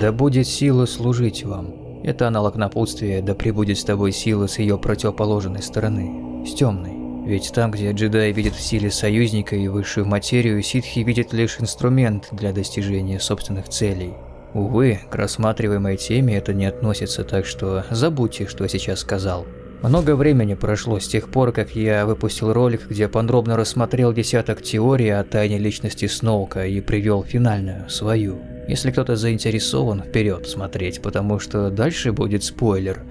Да будет сила служить вам. Это аналог напутствия «Да пребудет с тобой сила с ее противоположной стороны», с темной. Ведь там, где джедаи видят в силе союзника и высшую материю, ситхи видят лишь инструмент для достижения собственных целей. Увы, к рассматриваемой теме это не относится, так что забудьте, что я сейчас сказал. Много времени прошло с тех пор, как я выпустил ролик, где подробно рассмотрел десяток теорий о тайне личности Сноука и привел финальную, свою. Если кто-то заинтересован, вперед смотреть, потому что дальше будет спойлер.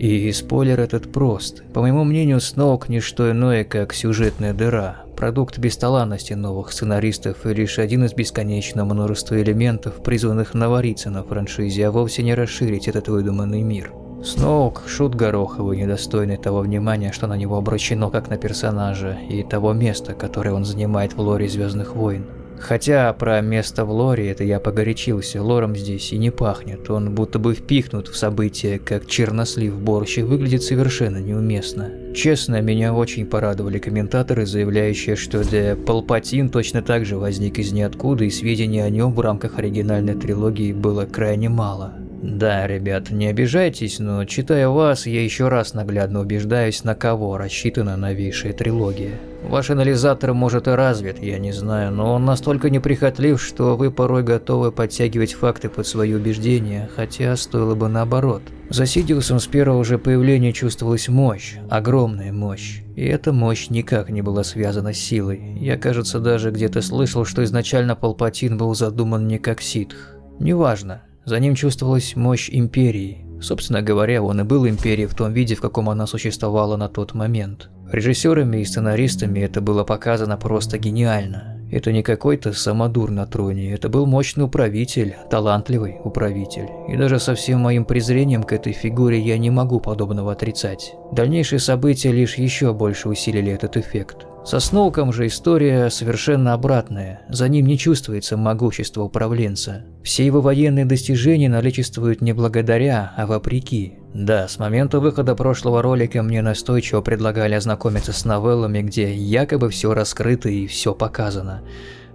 И спойлер этот прост. По моему мнению, Сноук не что иное, как сюжетная дыра, продукт бесталанности новых сценаристов и лишь один из бесконечного множества элементов, призванных навариться на франшизе, а вовсе не расширить этот выдуманный мир. Сноук – шут гороховый, недостойный того внимания, что на него обращено как на персонажа, и того места, которое он занимает в лоре Звездных войн. Хотя про место в лоре это я погорячился, лором здесь и не пахнет, он будто бы впихнут в события, как чернослив борщ, выглядит совершенно неуместно. Честно, меня очень порадовали комментаторы, заявляющие, что The Палпатин точно так же возник из ниоткуда, и сведений о нем в рамках оригинальной трилогии было крайне мало. Да, ребят, не обижайтесь, но читая вас, я еще раз наглядно убеждаюсь, на кого рассчитана новейшая трилогия. Ваш анализатор может и развит, я не знаю, но он настолько неприхотлив, что вы порой готовы подтягивать факты под свои убеждения, хотя стоило бы наоборот. За Сидиусом с первого же появления чувствовалась мощь, огромная мощь. И эта мощь никак не была связана с силой. Я, кажется, даже где-то слышал, что изначально Палпатин был задуман не как ситх. Неважно, за ним чувствовалась мощь Империи. Собственно говоря, он и был Империей в том виде, в каком она существовала на тот момент. Режиссерами и сценаристами это было показано просто гениально. Это не какой-то самодур на троне, это был мощный управитель, талантливый управитель. И даже со всем моим презрением к этой фигуре я не могу подобного отрицать. Дальнейшие события лишь еще больше усилили этот эффект. Со Сноуком же история совершенно обратная, за ним не чувствуется могущество управленца. Все его военные достижения наличествуют не благодаря, а вопреки. Да, с момента выхода прошлого ролика мне настойчиво предлагали ознакомиться с новеллами, где якобы все раскрыто и все показано.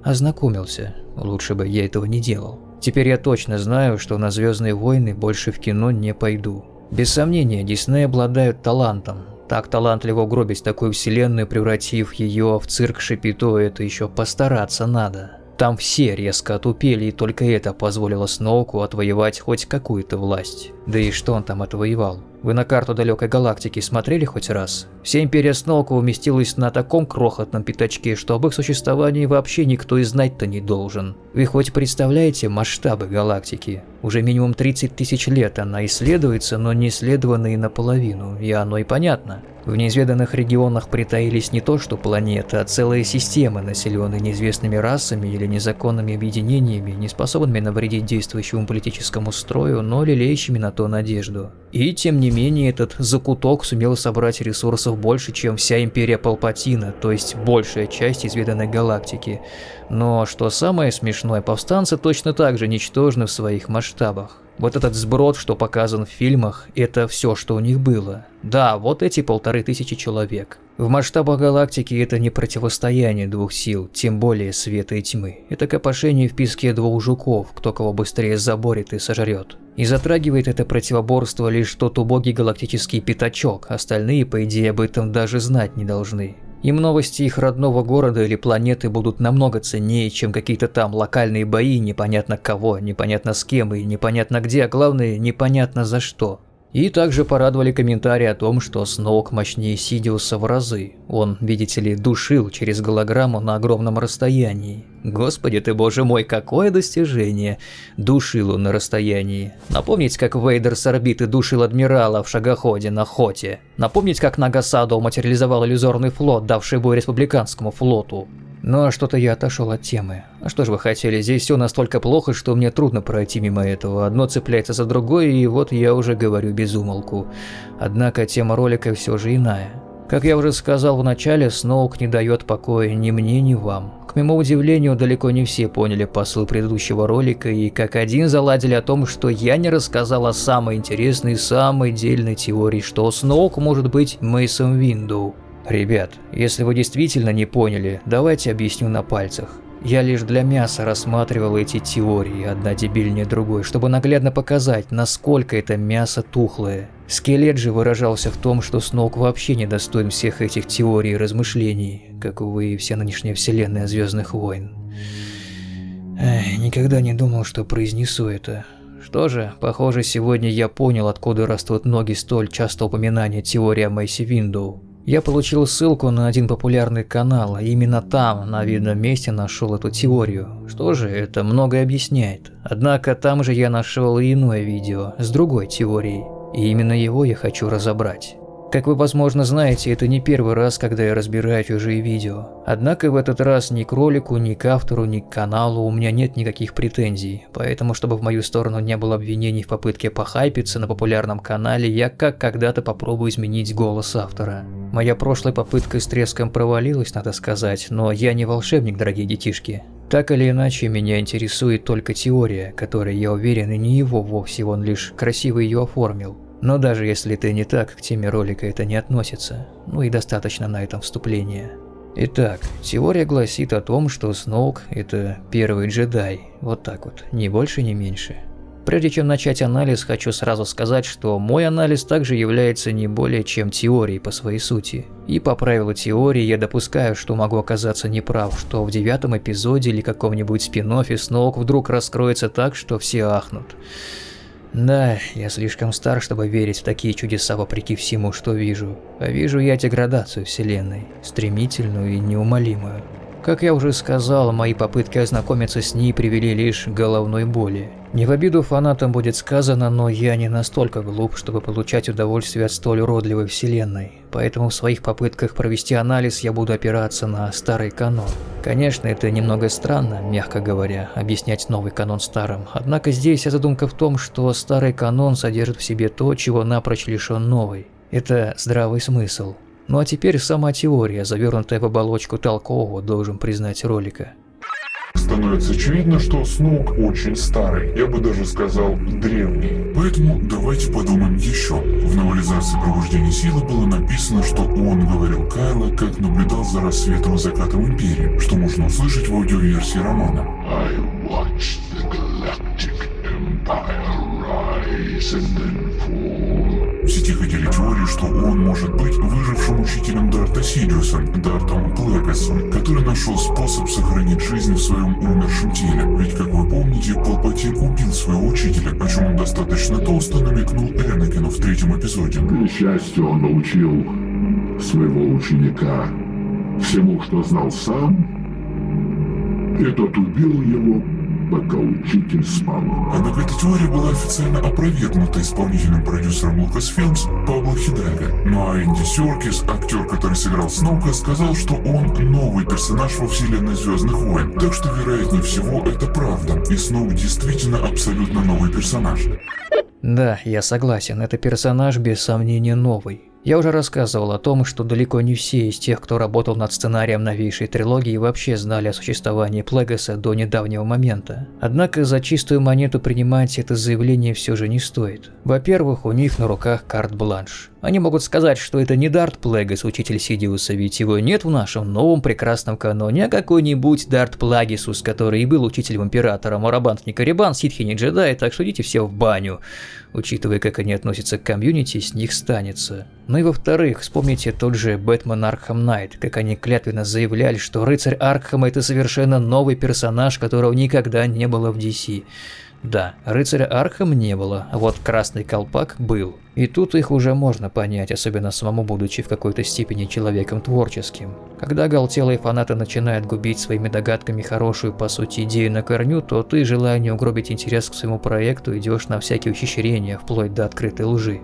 Ознакомился, лучше бы я этого не делал. Теперь я точно знаю, что на Звездные войны больше в кино не пойду. Без сомнения, Дисней обладают талантом, так талантливо угробить такую вселенную, превратив ее в цирк Шапито, это еще постараться надо. Там все резко отупели, и только это позволило Сноуку отвоевать хоть какую-то власть. Да и что он там отвоевал? Вы на карту далекой галактики смотрели хоть раз? Вся империя Сноука уместилась на таком крохотном пятачке, что об их существовании вообще никто и знать-то не должен. Вы хоть представляете масштабы галактики? Уже минимум 30 тысяч лет она исследуется, но не исследована и наполовину, и оно и понятно. В неизведанных регионах притаились не то что планеты, а целые системы, населенные неизвестными расами или незаконными объединениями, не способными навредить действующему политическому строю, но лелеющими на то надежду. И тем не менее этот закуток сумел собрать ресурсов больше, чем вся империя Палпатина, то есть большая часть изведанной галактики. Но что самое смешное, повстанцы точно так же ничтожны в своих масштабах. Вот этот сброд, что показан в фильмах, это все, что у них было. Да, вот эти полторы тысячи человек. В масштабах галактики это не противостояние двух сил, тем более света и тьмы. Это копошение в песке двух жуков, кто кого быстрее заборет и сожрет. И затрагивает это противоборство лишь тот убогий галактический пятачок, остальные, по идее, об этом даже знать не должны. Им новости их родного города или планеты будут намного ценнее, чем какие-то там локальные бои непонятно кого, непонятно с кем и непонятно где, а главное непонятно за что. И также порадовали комментарии о том, что Сноук мощнее Сидиуса в разы. Он, видите ли, душил через голограмму на огромном расстоянии. Господи ты боже мой, какое достижение! Душил он на расстоянии. Напомнить, как Вейдер с орбиты душил адмирала в шагоходе на Хоте. Напомнить, как Нагасадо материализовал иллюзорный флот, давший бой республиканскому флоту. А что-то я отошел от темы. А что же вы хотели, здесь все настолько плохо, что мне трудно пройти мимо этого. Одно цепляется за другое, и вот я уже говорю без умолку. Однако тема ролика все же иная. Как я уже сказал в начале, Сноук не дает покоя ни мне, ни вам. К моему удивлению, далеко не все поняли посыл предыдущего ролика и как один заладили о том, что я не рассказал о самой интересной, самой дельной теории, что Сноук может быть Мейсом Виндоу. Ребят, если вы действительно не поняли, давайте объясню на пальцах. Я лишь для мяса рассматривал эти теории, одна дебильнее другой, чтобы наглядно показать, насколько это мясо тухлое. Скелет же выражался в том, что Сноук вообще не достоин всех этих теорий и размышлений, как, увы, и вся нынешняя вселенная Звездных войн. Эх, никогда не думал, что произнесу это. Что же, похоже, сегодня я понял, откуда растут ноги столь часто упоминания теории о Мэйси Виндоу. Я получил ссылку на один популярный канал, и именно там, на видном месте, нашел эту теорию. Что же, это многое объясняет. Однако там же я нашел иное видео с другой теорией, и именно его я хочу разобрать. Как вы, возможно, знаете, это не первый раз, когда я разбираю чужие видео. Однако в этот раз ни к ролику, ни к автору, ни к каналу у меня нет никаких претензий. Поэтому, чтобы в мою сторону не было обвинений в попытке похайпиться на популярном канале, я как когда-то попробую изменить голос автора. Моя прошлая попытка с треском провалилась, надо сказать, но я не волшебник, дорогие детишки. Так или иначе, меня интересует только теория, которая, я уверен, и не его вовсе, он лишь красиво ее оформил. Но даже если ты не так, к теме ролика это не относится. Ну и достаточно на этом вступления. Итак, теория гласит о том, что Сноук – это первый джедай. Вот так вот, ни больше, ни меньше. Прежде чем начать анализ, хочу сразу сказать, что мой анализ также является не более чем теорией по своей сути. И по правилу теории я допускаю, что могу оказаться неправ, что в девятом эпизоде или каком-нибудь спин-оффе Сноук вдруг раскроется так, что все ахнут. Да, я слишком стар, чтобы верить в такие чудеса вопреки всему, что вижу. А вижу я деградацию Вселенной, стремительную и неумолимую. Как я уже сказал, мои попытки ознакомиться с ней привели лишь к головной боли. Не в обиду фанатам будет сказано, но я не настолько глуп, чтобы получать удовольствие от столь уродливой вселенной. Поэтому в своих попытках провести анализ я буду опираться на старый канон. Конечно, это немного странно, мягко говоря, объяснять новый канон старым. Однако здесь задумка в том, что старый канон содержит в себе то, чего напрочь лишен новый. Это здравый смысл. Ну а теперь сама теория, завернутая в оболочку толкового, должен признать ролика. Становится очевидно, что Сноук очень старый, я бы даже сказал древний. Поэтому давайте подумаем еще. В новелизации «Пробуждение силы» было написано, что он говорил Кайло, как наблюдал за рассветом и закатом Империи, что можно услышать в аудиоверсии романа. I watched the Galactic Empire rise and then fall. В сети ходили теории, что он может быть выжившим учителем Дарта Сириусом, Дартом Плегасом, который нашел способ сохранить жизнь в своем умершем теле. Ведь, как вы помните, Палпатин убил своего учителя, о чем он достаточно толсто намекнул Энакину в третьем эпизоде. К счастью, он научил своего ученика всему, что знал сам, и тот убил его пока учитель спал. Однако эта теория была официально опровергнута исполнительным продюсером Lucasfilms Пабло Хидальго. Ну а Энди Серкис, актер, который сыграл Сноука, сказал, что он новый персонаж во вселенной Звездных войн. Так что, вероятнее всего, это правда. И Сноук действительно абсолютно новый персонаж. Да, я согласен, это персонаж без сомнения новый. Я уже рассказывал о том, что далеко не все из тех, кто работал над сценарием новейшей трилогии, вообще знали о существовании Плегаса до недавнего момента. Однако за чистую монету принимать это заявление все же не стоит. Во-первых, у них на руках карт-бланш. Они могут сказать, что это не Дарт Плегас, учитель Сидиуса, ведь его нет в нашем новом прекрасном каноне, а какой-нибудь Дарт Плэгас, который и был учителем Императора, Моробанд не Коррибан, Ситхи не джедай, так что идите все в баню. Учитывая, как они относятся к комьюнити, с них станется. Ну и во-вторых, вспомните тот же Batman Arkham Knight, как они клятвенно заявляли, что рыцарь Аркхема это совершенно новый персонаж, которого никогда не было в DC. Да, рыцаря Аркхема не было, а вот красный колпак был. И тут их уже можно понять, особенно самому будучи в какой-то степени человеком творческим. Когда галтелые фанаты начинают губить своими догадками хорошую, по сути, идею на корню, то ты, желая не угробить интерес к своему проекту, идешь на всякие ухищрения, вплоть до открытой лжи.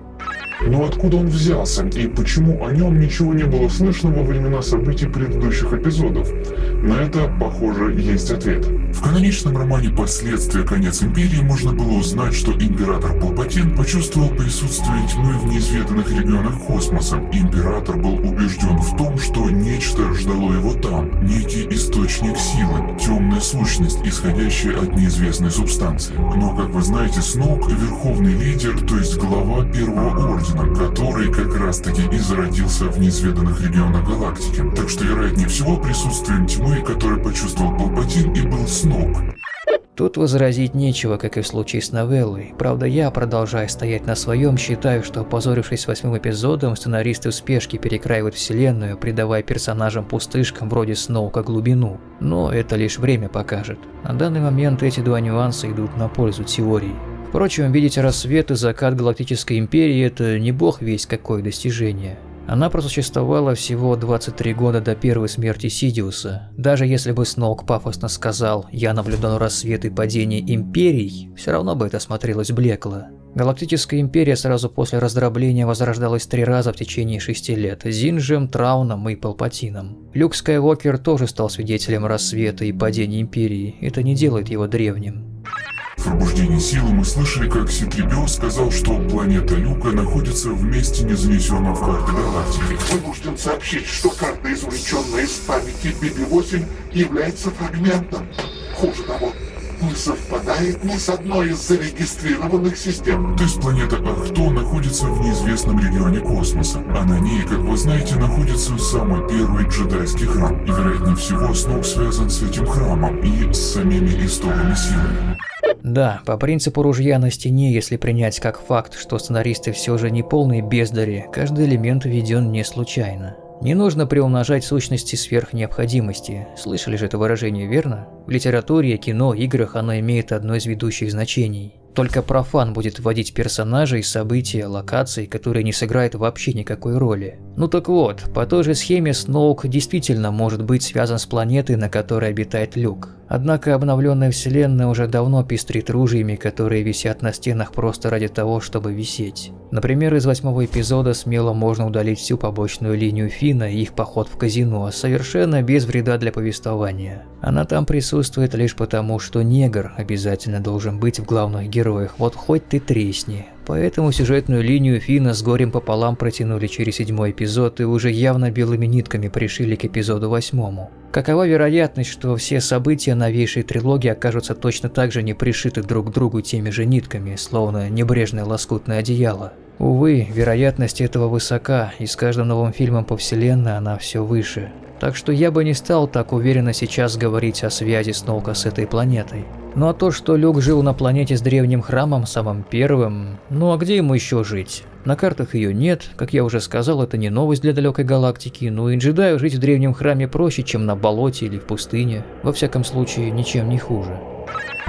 Но откуда он взялся и почему о нем ничего не было слышно во времена событий предыдущих эпизодов? На это, похоже, есть ответ. В каноничном романе «Последствия. Конец Империи» можно было узнать, что император Палпатин почувствовал присутствие тьмы в неизведанных регионах космоса. Император был убежден в том, что нечто ждало его там, некий источник силы, темная сущность, исходящая от неизвестной субстанции. Но, как вы знаете, Сноук – верховный лидер, то есть глава Первого Ордена, который как раз-таки и зародился в неизведанных регионах галактики. Так что, вероятнее всего, присутствием тьмы, который почувствовал Палпатин, и был Сноук. Тут возразить нечего, как и в случае с новеллой. Правда, я, продолжая стоять на своем, считаю, что, опозорившись восьмым эпизодом, сценаристы в спешке перекраивают вселенную, придавая персонажам-пустышкам вроде Сноука глубину. Но это лишь время покажет. На данный момент эти два нюанса идут на пользу теории. Впрочем, видеть рассвет и закат Галактической Империи – это не бог весь какое достижение. Она просуществовала всего 23 года до первой смерти Сидиуса. Даже если бы Сноук пафосно сказал «Я наблюдал рассвет и падение империй», все равно бы это смотрелось блекло. Галактическая империя сразу после раздробления возрождалась три раза в течение шести лет – Зинжем, Трауном и Палпатином. Люк Скайуокер тоже стал свидетелем рассвета и падения империи, это не делает его древним. В пробуждении силы мы слышали, как Ситрибио сказал, что планета Люка находится в месте, не занесенном в карты галактики. Вынужден сообщить, что карта, извлеченная из памяти BB-8, является фрагментом. Хуже того, не совпадает ни с одной из зарегистрированных систем. То есть планета Ахто находится в неизвестном регионе космоса, а на ней, как вы знаете, находится самый первый джедайский храм. И вероятнее всего Снук связан с этим храмом и с самими истоками силы. Да, по принципу ружья на стене, если принять как факт, что сценаристы все же не полные бездари, каждый элемент введен не случайно. Не нужно приумножать сущности сверх необходимости. Слышали же это выражение, верно? В литературе, кино, играх оно имеет одно из ведущих значений. Только профан будет вводить персонажей, события, локации, которые не сыграют вообще никакой роли. Ну так вот, по той же схеме Сноук действительно может быть связан с планетой, на которой обитает Люк. Однако обновленная вселенная уже давно пестрит ружьями, которые висят на стенах просто ради того, чтобы висеть. Например, из восьмого эпизода смело можно удалить всю побочную линию Фина и их поход в казино, совершенно без вреда для повествования. Она там присутствует лишь потому, что негр обязательно должен быть в главных героях, вот хоть ты тресни. Поэтому сюжетную линию Фина с горем пополам протянули через седьмой эпизод и уже явно белыми нитками пришили к эпизоду восьмому. Какова вероятность, что все события новейшей трилогии окажутся точно так же не пришиты друг к другу теми же нитками, словно небрежное лоскутное одеяло? Увы, вероятность этого высока, и с каждым новым фильмом по вселенной она все выше. Так что я бы не стал так уверенно сейчас говорить о связи Сноука с этой планетой. Ну а то, что Люк жил на планете с древним храмом, самым первым, ну а где ему еще жить? На картах ее нет, как я уже сказал, это не новость для далекой галактики, ну и джедаю жить в древнем храме проще, чем на болоте или в пустыне, во всяком случае ничем не хуже.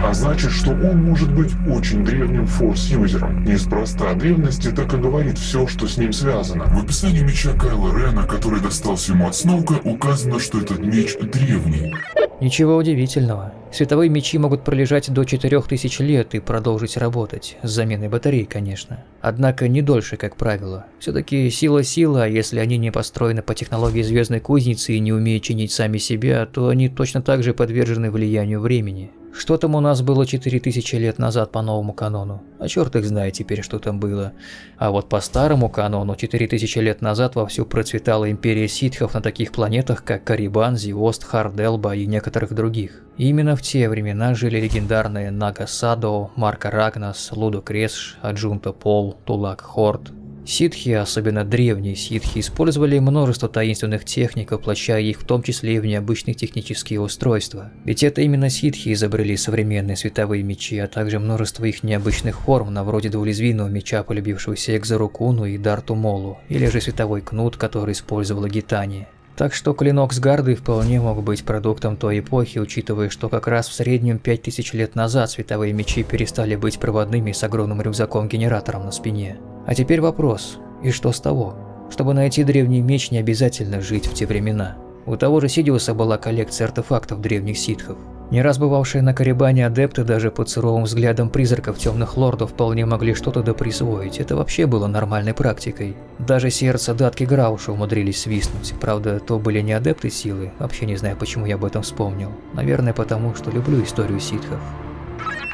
А значит, что он может быть очень древним форс-юзером. Неспроста древности так и говорит все, что с ним связано. В описании меча Кайла Рена, который достался ему от Сноука, указано, что этот меч древний. Ничего удивительного. Световые мечи могут пролежать до 4000 лет и продолжить работать, с заменой батарей, конечно. Однако не дольше, как правило. Все-таки сила сила, а если они не построены по технологии звездной кузницы и не умеют чинить сами себя, то они точно так же подвержены влиянию времени. Что там у нас было 4000 лет назад по новому канону? А черт их знает теперь, что там было. А вот по старому канону 4000 лет назад вовсю процветала империя ситхов на таких планетах, как Карибан, Зиост, Харделба и некоторых других. И именно в те времена жили легендарные Нага Садо, Марка Рагнас, Лудо Кresш, Аджунта Пол, Тулак Хорд, Ситхи, особенно древние ситхи, использовали множество таинственных техник, воплощая их в том числе и в необычных технические устройства. Ведь это именно ситхи изобрели современные световые мечи, а также множество их необычных форм, на вроде двулезвийного меча, полюбившегося Экзарукуну и Дарту Молу, или же световой кнут, который использовала Гитани. Так что клинок с гарды вполне мог быть продуктом той эпохи, учитывая, что как раз в среднем 5000 лет назад световые мечи перестали быть проводными с огромным рюкзаком-генератором на спине. А теперь вопрос, и что с того? Чтобы найти древний меч, не обязательно жить в те времена. У того же Сидиуса была коллекция артефактов древних ситхов. Не раз бывавшие на Карибане адепты даже под суровым взглядом призраков темных лордов вполне могли что-то доприсвоить. Это вообще было нормальной практикой. Даже сердце Датки Грауша умудрились свистнуть. Правда, то были не адепты силы. Вообще не знаю, почему я об этом вспомнил. Наверное, потому что люблю историю ситхов.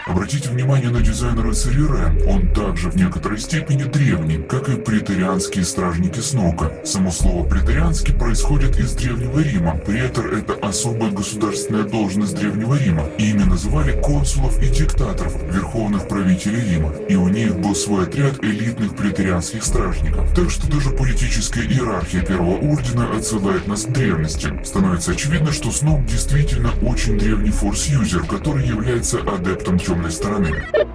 Обратите внимание на дизайн рыцаря. Он также в некоторой степени древний, как и претерианские стражники Сноука. Само слово претерианский происходит из Древнего Рима. Претор – это особая государственная должность Древнего Рима. Ими называли консулов и диктаторов, верховных правителей Рима. И у них был свой отряд элитных претерианских стражников. Так что даже политическая иерархия Первого Ордена отсылает нас к древности. Становится очевидно, что Сноук действительно очень древний форс-юзер, который является адептом темной стороны.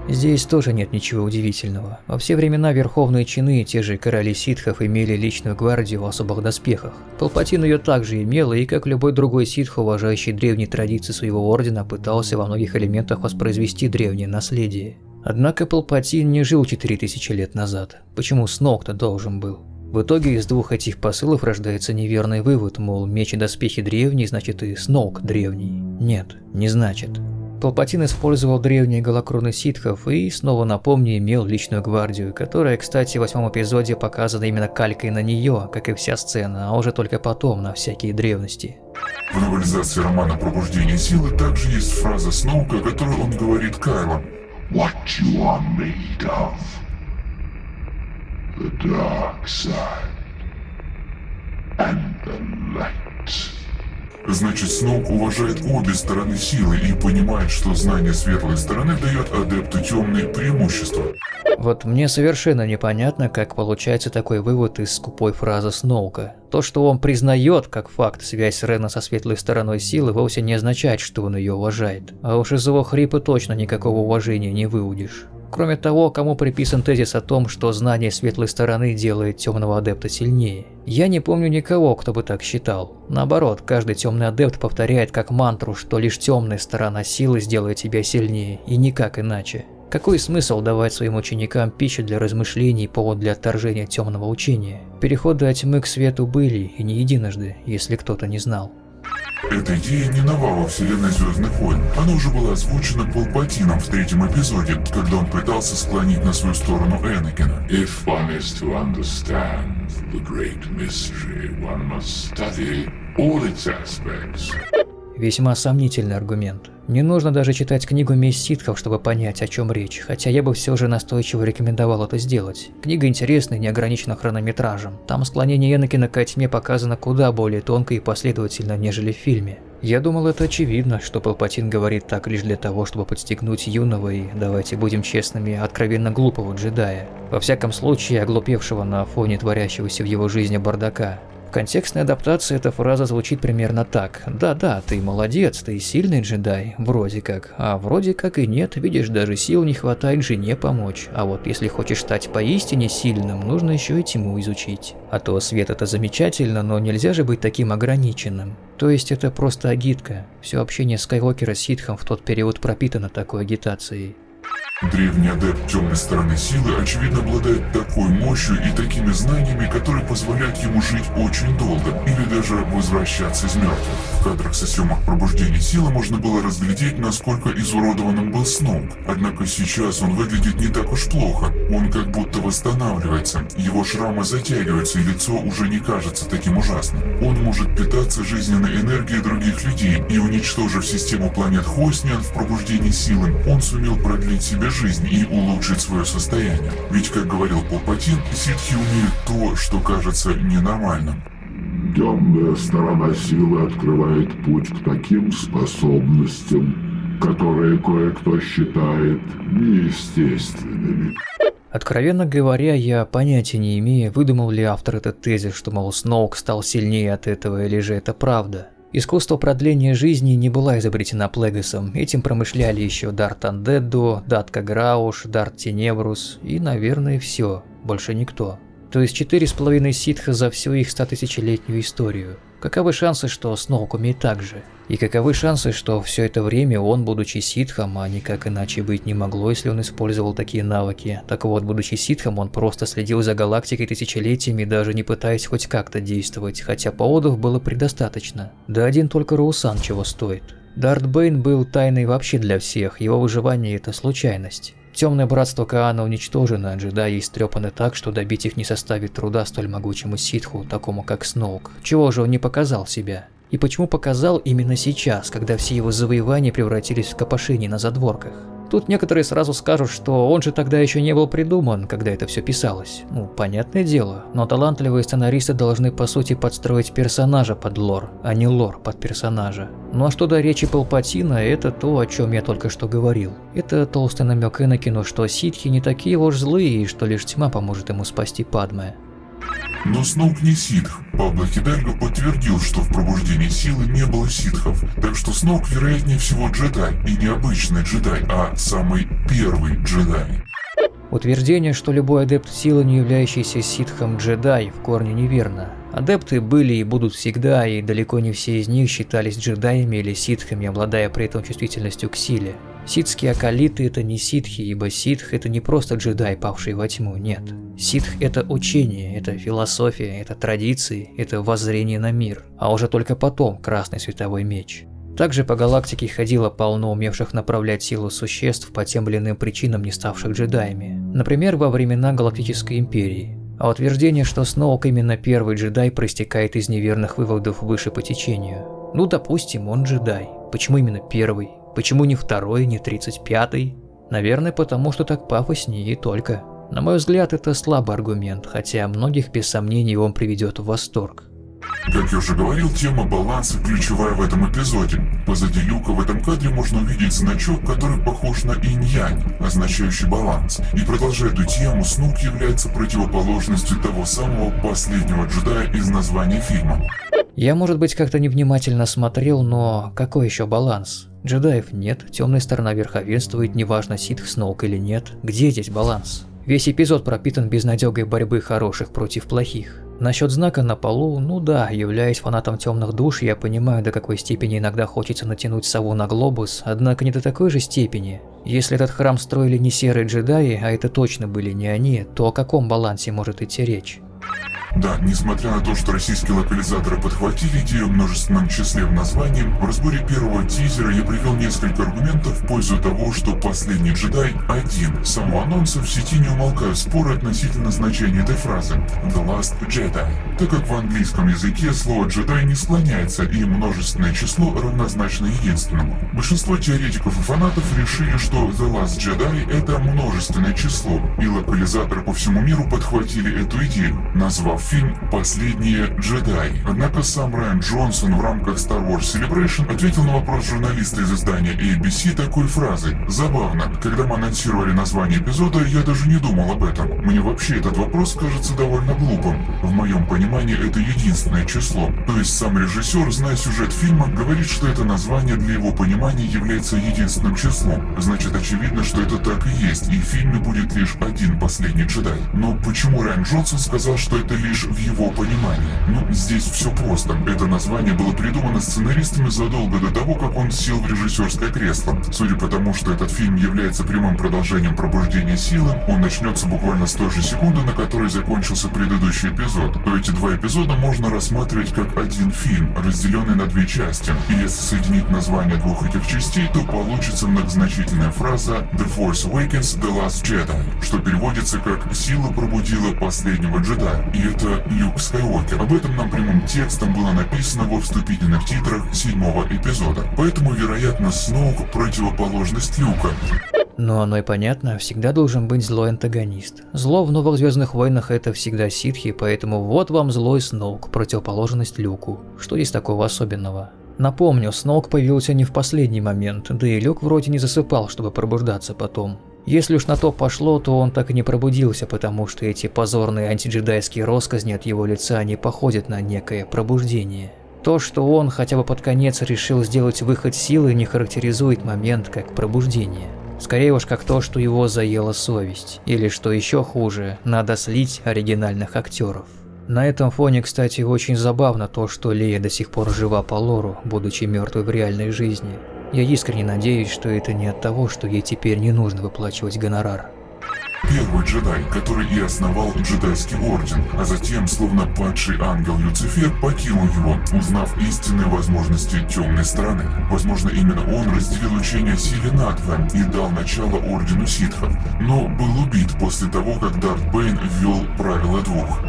Здесь тоже нет ничего удивительного. Во все времена верховные чины, те же короли ситхов, имели личную гвардию в особых доспехах. Палпатин ее также имел, и как любой другой ситх, уважающий древние традиции своего ордена, пытался во многих элементах воспроизвести древнее наследие. Однако Палпатин не жил 4000 лет назад. Почему Сноук-то должен был? В итоге из двух этих посылов рождается неверный вывод, мол, меч и доспехи древние, значит и Сноук древний. Нет, не значит. Палпатин использовал древние голокроны ситхов и, снова напомню, имел личную гвардию, которая, кстати, в восьмом эпизоде показана именно калькой на нее, как и вся сцена, а уже только потом на всякие древности. В новелизации романа «Пробуждение силы» также есть фраза Сноука, которую он говорит Кайло. What you are made of. The dark side. And the light. Значит, Сноук уважает обе стороны силы и понимает, что знание светлой стороны дает адепту темные преимущества. Вот мне совершенно непонятно, как получается такой вывод из скупой фразы Сноука. То, что он признает как факт связь Рена со светлой стороной силы, вовсе не означает, что он ее уважает. А уж из его хрипа точно никакого уважения не выудишь. Кроме того, кому приписан тезис о том, что знание светлой стороны делает темного адепта сильнее. Я не помню никого, кто бы так считал. Наоборот, каждый темный адепт повторяет как мантру, что лишь темная сторона силы сделает тебя сильнее, и никак иначе. Какой смысл давать своим ученикам пищу для размышлений и повод для отторжения темного учения? Переходы от тьмы к свету были, и не единожды, если кто-то не знал. Эта идея не нова во вселенной Звездных войн. Она уже была озвучена Палпатином в третьем эпизоде, когда он пытался склонить на свою сторону Энакина. If one is to understand the great mystery, one must study all its aspects. Весьма сомнительный аргумент. Не нужно даже читать книгу «Месть ситхов», чтобы понять, о чем речь, хотя я бы все же настойчиво рекомендовал это сделать. Книга интересная и не хронометражем. Там склонение Энакина к тьме показано куда более тонко и последовательно, нежели в фильме. Я думал, это очевидно, что Палпатин говорит так лишь для того, чтобы подстегнуть юного и, давайте будем честными, откровенно глупого джедая. Во всяком случае, оглупевшего на фоне творящегося в его жизни бардака. В контекстной адаптации эта фраза звучит примерно так. Да-да, ты молодец, ты сильный джедай, вроде как. А вроде как и нет, видишь, даже сил не хватает жене помочь. А вот если хочешь стать поистине сильным, нужно еще и тьму изучить. А то свет это замечательно, но нельзя же быть таким ограниченным. То есть это просто агитка. Все общение Скайуокера с ситхом в тот период пропитано такой агитацией. Древний адепт темной стороны силы, очевидно, обладает такой мощью и такими знаниями, которые позволяют ему жить очень долго, или даже возвращаться из мертвых. В кадрах со съемок пробуждения силы можно было разглядеть, насколько изуродованным был Сноук. Однако сейчас он выглядит не так уж плохо. Он как будто восстанавливается. Его шрамы затягиваются, и лицо уже не кажется таким ужасным. Он может питаться жизненной энергией других людей, и уничтожив систему планет Хосниан в пробуждении силы, он сумел продлить себе жизнь и улучшить свое состояние. Ведь, как говорил Палпатин, ситхи умеют то, что кажется ненормальным. Темная сторона силы открывает путь к таким способностям, которые кое-кто считает неестественными. Откровенно говоря, я понятия не имею, выдумал ли автор этот тезис, что, мол, Сноук стал сильнее от этого, или же это правда. Искусство продления жизни не была изобретена Плегасом, этим промышляли еще Дарт Андедду, Датка Грауш, Дарт Тенебрус и, наверное, все, больше никто. То есть четыре с половиной ситха за всю их стотысячелетнюю историю. Каковы шансы, что Сноук умеет так же? И каковы шансы, что все это время он, будучи ситхом, а никак иначе быть не могло, если он использовал такие навыки. Так вот, будучи ситхом, он просто следил за галактикой тысячелетиями, даже не пытаясь хоть как-то действовать, хотя поводов было предостаточно. Да один только Роусан чего стоит. Дарт Бэйн был тайной вообще для всех, его выживание это случайность. Темное братство Каана уничтожено, а джедаи истрепаны так, что добить их не составит труда столь могучему ситху, такому как Сноук. Чего же он не показал себя? И почему показал именно сейчас, когда все его завоевания превратились в копошение на задворках? Тут некоторые сразу скажут, что он же тогда еще не был придуман, когда это все писалось. Ну, понятное дело, но талантливые сценаристы должны по сути подстроить персонажа под лор, а не лор под персонажа. Ну а что до речи Палпатина, это то, о чем я только что говорил. Это толстый намек Энакину, что ситхи не такие уж злые, и что лишь тьма поможет ему спасти Падме. Но Сноук не ситх. Пабло Хидальго подтвердил, что в пробуждении силы не было ситхов, так что Сноук вероятнее всего джедай, и не обычный джедай, а самый первый джедай. Утверждение, что любой адепт силы, не являющийся ситхом джедай, в корне неверно. Адепты были и будут всегда, и далеко не все из них считались джедаями или ситхами, обладая при этом чувствительностью к силе. Ситские акалиты это не ситхи, ибо ситх это не просто джедай, павший во тьму, нет. Ситх это учение, это философия, это традиции, это воззрение на мир, а уже только потом красный световой меч. Также по галактике ходило полно умевших направлять силу существ по тем или иным причинам не ставших джедаями. Например, во времена Галактической Империи. А утверждение, что Сноук именно первый джедай, проистекает из неверных выводов выше по течению. Ну, допустим, он джедай. Почему именно первый? Почему не второй, не тридцать пятый? Наверное, потому что так пафоснее и только. На мой взгляд, это слабый аргумент, хотя многих без сомнений он приведет в восторг. Как я уже говорил, тема баланса ключевая в этом эпизоде. Позади люка в этом кадре можно увидеть значок, который похож на инь-янь, означающий баланс. И продолжая эту тему, Снук является противоположностью того самого последнего джедая из названия фильма. Я, может быть, как-то невнимательно смотрел, но какой еще баланс? Джедаев нет, темная сторона верховенствует, неважно ситх Сноук или нет. Где здесь баланс? Весь эпизод пропитан безнадегой борьбы хороших против плохих. Насчет знака на полу, ну да, являясь фанатом темных душ, я понимаю, до какой степени иногда хочется натянуть сову на глобус, однако не до такой же степени. Если этот храм строили не серые джедаи, а это точно были не они, то о каком балансе может идти речь? Да, несмотря на то, что российские локализаторы подхватили идею в множественном числе в названии, в разборе первого тизера я привел несколько аргументов в пользу того, что «Последний джедай» один. С самого анонса в сети не умолкают споры относительно значения этой фразы «The Last Jedi», так как в английском языке слово «джедай» не склоняется и множественное число равнозначно единственному. Большинство теоретиков и фанатов решили, что «The Last Jedi» — это множественное число, и локализаторы по всему миру подхватили эту идею, назвав фильм «Последние джедаи». Однако сам Райан Джонсон в рамках Star Wars Celebration ответил на вопрос журналиста из издания ABC такой фразой «Забавно, когда мы анонсировали название эпизода, я даже не думал об этом. Мне вообще этот вопрос кажется довольно глупым. В моем понимании это единственное число. То есть сам режиссер, зная сюжет фильма, говорит, что это название для его понимания является единственным числом. Значит очевидно, что это так и есть, и в фильме будет лишь один последний джедай. Но почему Райан Джонсон сказал, что это лишь лишь в его понимании. Ну, здесь все просто. Это название было придумано сценаристами задолго до того, как он сел в режиссерское кресло. Судя по тому, что этот фильм является прямым продолжением пробуждения силы, он начнется буквально с той же секунды, на которой закончился предыдущий эпизод. То эти два эпизода можно рассматривать как один фильм, разделенный на две части. И если соединить название двух этих частей, то получится многозначительная фраза «The Force Awakens The Last Jedi», что переводится как «Сила пробудила последнего джедая». И это это Люк Скайуокер. Об этом нам прямым текстом было написано во вступительных титрах седьмого эпизода. Поэтому, вероятно, Сноук противоположность Люка. Но оно и понятно, всегда должен быть злой антагонист. Зло в Новых Звездных Войнах это всегда ситхи, поэтому вот вам злой Сноук, противоположность Люку. Что есть такого особенного? Напомню, Сноук появился не в последний момент, да и Люк вроде не засыпал, чтобы пробуждаться потом. Если уж на то пошло, то он так и не пробудился, потому что эти позорные антиджедайские росказни от его лица не походят на некое пробуждение. То, что он хотя бы под конец решил сделать выход силы, не характеризует момент как пробуждение. Скорее уж как то, что его заела совесть. Или что еще хуже, надо слить оригинальных актеров. На этом фоне, кстати, очень забавно то, что Лея до сих пор жива по лору, будучи мертвой в реальной жизни. Я искренне надеюсь, что это не от того, что ей теперь не нужно выплачивать гонорар. Первый джедай, который и основал джедайский орден, а затем, словно падший ангел Люцифер, покинул его, узнав истинные возможности темной стороны. Возможно, именно он разделил учение о силе надвое и дал начало ордену ситхов, но был убит после того, как Дарт Бэйн ввел правила двух.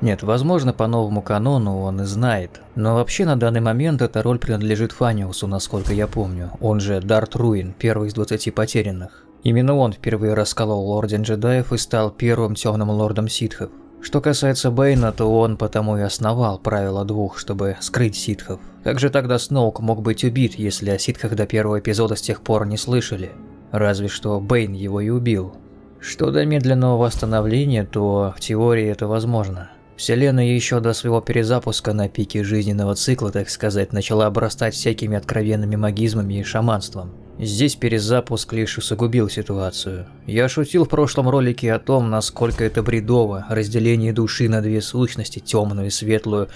Нет, возможно, по новому канону он и знает. Но вообще на данный момент эта роль принадлежит Фаниусу, насколько я помню. Он же Дарт Руин, первый из 20 потерянных. Именно он впервые расколол Орден Джедаев и стал первым темным лордом ситхов. Что касается Бэйна, то он потому и основал правило двух, чтобы скрыть ситхов. Как же тогда Сноук мог быть убит, если о ситхах до первого эпизода с тех пор не слышали? Разве что Бэйн его и убил. Что до медленного восстановления, то в теории это возможно. Вселенная еще до своего перезапуска на пике жизненного цикла, так сказать, начала обрастать всякими откровенными магизмами и шаманством. Здесь перезапуск лишь усугубил ситуацию. Я шутил в прошлом ролике о том, насколько это бредово, разделение души на две сущности, темную и светлую,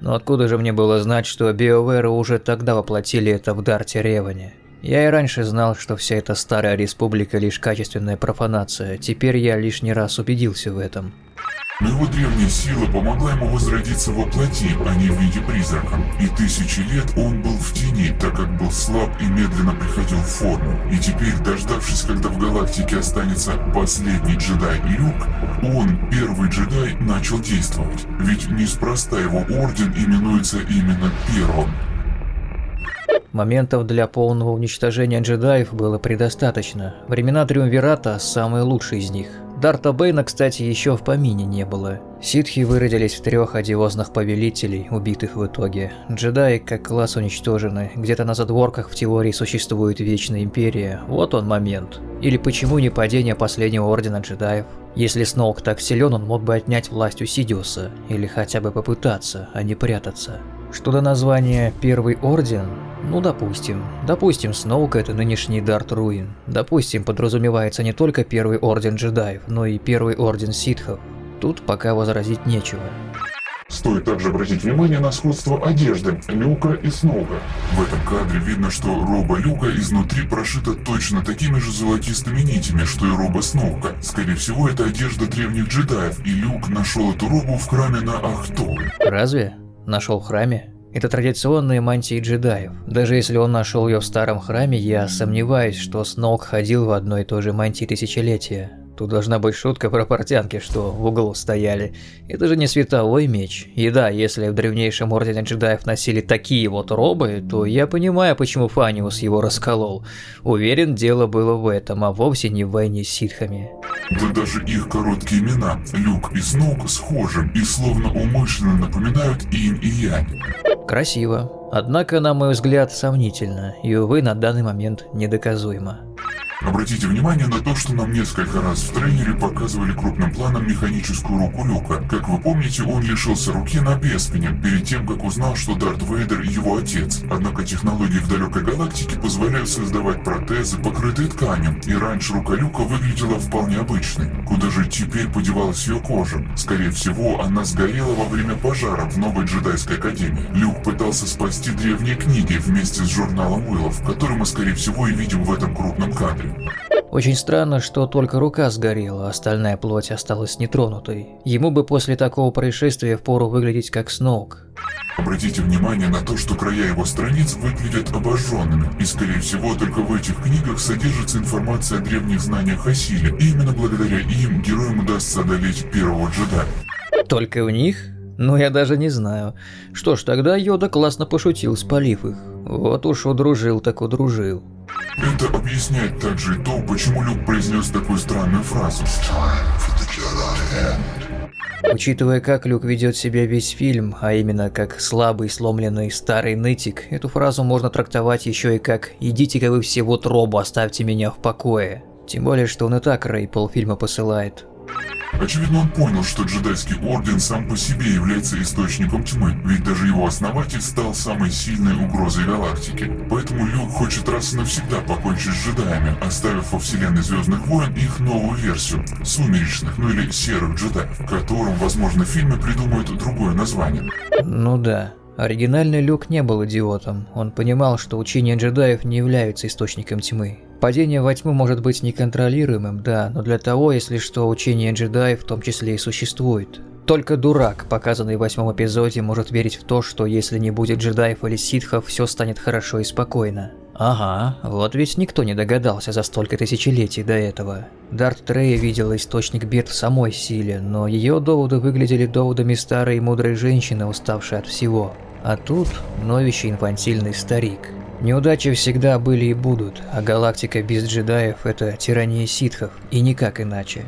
но откуда же мне было знать, что Биоверы уже тогда воплотили это в Дарте Реване? Я и раньше знал, что вся эта старая республика лишь качественная профанация, теперь я лишний раз убедился в этом. Но его древняя сила помогла ему возродиться во плоти, а не в виде призрака. И тысячи лет он был в тени, так как был слаб и медленно приходил в форму. И теперь, дождавшись, когда в галактике останется последний джедай Люк, он, первый джедай, начал действовать. Ведь неспроста его орден именуется именно первым. Моментов для полного уничтожения джедаев было предостаточно. Времена Триумвирата – самые лучшие из них. Дарта Бейна, кстати, еще в помине не было. Ситхи выродились в трех одиозных повелителей, убитых в итоге. Джедаи как класс уничтожены, где-то на задворках в теории существует Вечная Империя, вот он момент. Или почему не падение последнего Ордена Джедаев? Если Сноук так силен, он мог бы отнять власть у Сидиуса, или хотя бы попытаться, а не прятаться. Что до названия «Первый Орден», ну допустим. Допустим, Сноук это нынешний Дарт Руин. Допустим, подразумевается не только Первый Орден Джедаев, но и Первый Орден Ситхов. Тут пока возразить нечего. Стоит также обратить внимание на сходство одежды Люка и Сноука. В этом кадре видно, что роба Люка изнутри прошита точно такими же золотистыми нитями, что и роба Сноука. Скорее всего, это одежда древних джедаев, и Люк нашел эту робу в храме на Ахто. Разве? Нашел в храме? Это традиционные мантии джедаев. Даже если он нашел ее в старом храме, я сомневаюсь, что Сноук ходил в одной и той же мантии тысячелетия. Тут должна быть шутка про портянки, что в углу стояли. Это же не световой меч. И да, если в древнейшем ордене джедаев носили такие вот робы, то я понимаю, почему Фаниус его расколол. Уверен, дело было в этом, а вовсе не в войне с ситхами. Да даже их короткие имена, Люк и Сноук, схожи и словно умышленно напоминают инь и янь. Красиво. Однако, на мой взгляд, сомнительно, и, увы, на данный момент недоказуемо. Обратите внимание на то, что нам несколько раз в трейлере показывали крупным планом механическую руку Люка. Как вы помните, он лишился руки на Беспине, перед тем, как узнал, что Дарт Вейдер его отец. Однако технологии в далекой галактике позволяют создавать протезы, покрытые тканью, и раньше рука Люка выглядела вполне обычной. Куда же теперь подевалась ее кожа? Скорее всего, она сгорела во время пожара в новой джедайской академии. Люк пытался спасти древние книги вместе с журналом Уиллов, который мы, скорее всего, и видим в этом крупном кадре. Очень странно, что только рука сгорела, а остальная плоть осталась нетронутой. Ему бы после такого происшествия впору выглядеть как Сноук. Обратите внимание на то, что края его страниц выглядят обожженными, и скорее всего только в этих книгах содержится информация о древних знаниях о силе, и именно благодаря им героям удастся одолеть первого джедая. Только в них? Ну я даже не знаю. Что ж, тогда Йода классно пошутил, спалив их. Вот уж удружил так удружил. Это объясняет также и то, почему Люк произнес такую странную фразу. Учитывая, как Люк ведет себя весь фильм, а именно как слабый, сломленный старый нытик, эту фразу можно трактовать еще и как «идите-ка вы все вот робу, оставьте меня в покое». Тем более, что он и так Рэй полфильма посылает. Очевидно, он понял, что джедайский орден сам по себе является источником тьмы, ведь даже его основатель стал самой сильной угрозой галактики. Поэтому Люк хочет раз и навсегда покончить с джедаями, оставив во вселенной Звездных войн их новую версию – сумеречных, ну или серых джедаев, которым, возможно, в фильме придумают другое название. Ну да. Оригинальный Люк не был идиотом. Он понимал, что учение джедаев не является источником тьмы. Падение во тьму может быть неконтролируемым, да, но для того, если что, учение джедаев в том числе и существует. Только дурак, показанный в восьмом эпизоде, может верить в то, что если не будет джедаев или ситхов, все станет хорошо и спокойно. Ага, вот ведь никто не догадался за столько тысячелетий до этого. Дарт Трея видела источник бед в самой силе, но ее доводы выглядели доводами старой и мудрой женщины, уставшей от всего. А тут новищий инфантильный старик. Неудачи всегда были и будут, а галактика без джедаев – это тирания ситхов, и никак иначе.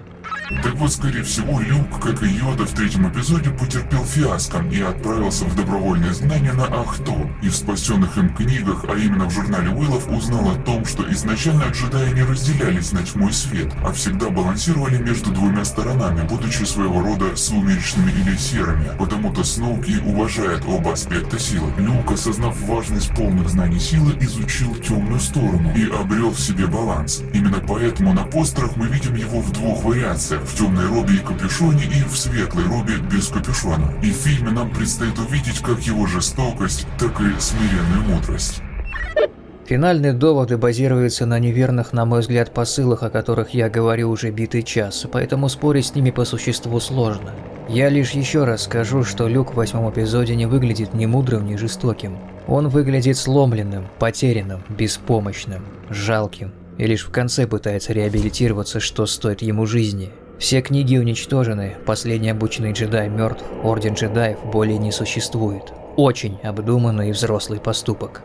Так вот, скорее всего, Люк, как и Йода в третьем эпизоде, потерпел фиаско и отправился в добровольное знание на Ахту. И в спасенных им книгах, а именно в журнале Уиллов, узнал о том, что изначально джедаи не разделялись на тьму и свет, а всегда балансировали между двумя сторонами, будучи своего рода сумеречными или серыми. Потому-то Сноук и уважает оба аспекта силы. Люк, осознав важность полных знаний силы, изучил темную сторону и обрел в себе баланс. Именно поэтому на постерах мы видим его в двух вариациях в темной робе и капюшоне и в светлой робе без капюшона. И в фильме нам предстоит увидеть как его жестокость, так и смиренную мудрость. Финальные доводы базируются на неверных, на мой взгляд, посылах, о которых я говорю уже битый час, поэтому спорить с ними по существу сложно. Я лишь еще раз скажу, что Люк в восьмом эпизоде не выглядит ни мудрым, ни жестоким. Он выглядит сломленным, потерянным, беспомощным, жалким, и лишь в конце пытается реабилитироваться, что стоит ему жизни. Все книги уничтожены, последний обученный джедай мертв, Орден джедаев более не существует. Очень обдуманный и взрослый поступок.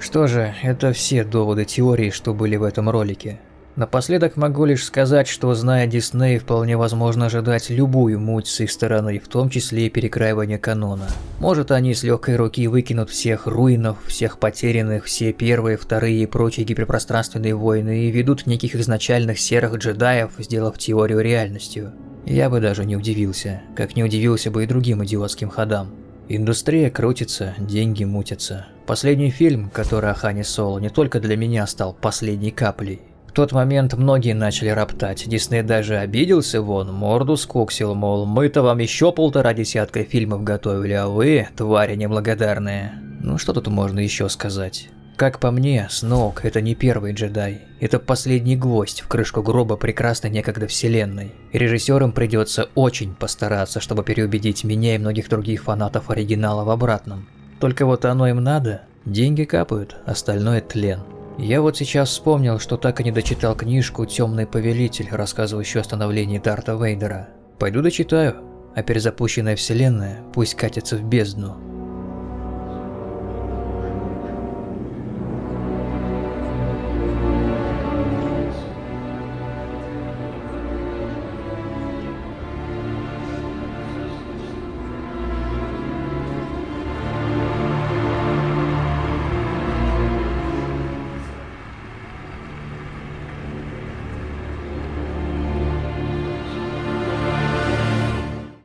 Что же, это все доводы теории, что были в этом ролике. Напоследок могу лишь сказать, что зная Дисней, вполне возможно ожидать любую муть с их стороны, в том числе и перекраивание канона. Может они с легкой руки выкинут всех руинов, всех потерянных, все первые, вторые и прочие гиперпространственные войны и ведут неких изначальных серых джедаев, сделав теорию реальностью. Я бы даже не удивился, как не удивился бы и другим идиотским ходам. Индустрия крутится, деньги мутятся. Последний фильм, который о Хане Соло, не только для меня стал последней каплей. Тот момент многие начали роптать, Дисней даже обиделся вон, морду скоксил, мол, мы-то вам еще полтора десятка фильмов готовили, а вы, твари неблагодарные. Ну что тут можно еще сказать? Как по мне, Сноук – это не первый джедай. Это последний гвоздь в крышку гроба прекрасной некогда вселенной. И режиссерам придется очень постараться, чтобы переубедить меня и многих других фанатов оригинала в обратном. Только вот оно им надо. Деньги капают, остальное тлен. Я вот сейчас вспомнил, что так и не дочитал книжку «Темный повелитель», рассказывающую о становлении Дарта Вейдера. Пойду дочитаю, а перезапущенная вселенная пусть катится в бездну.